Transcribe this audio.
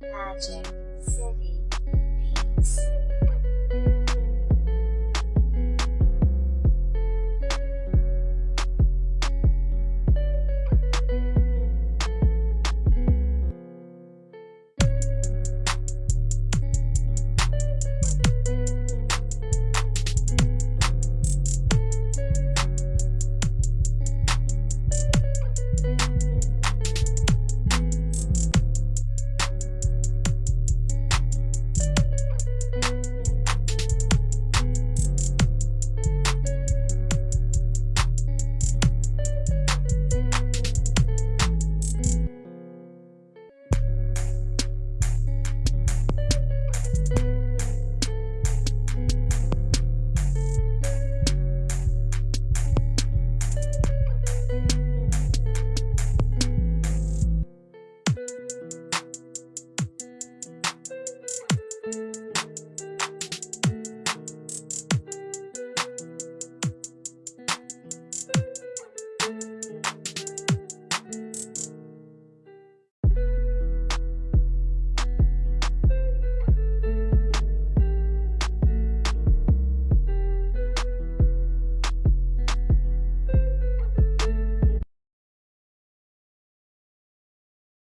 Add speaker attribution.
Speaker 1: Magic City.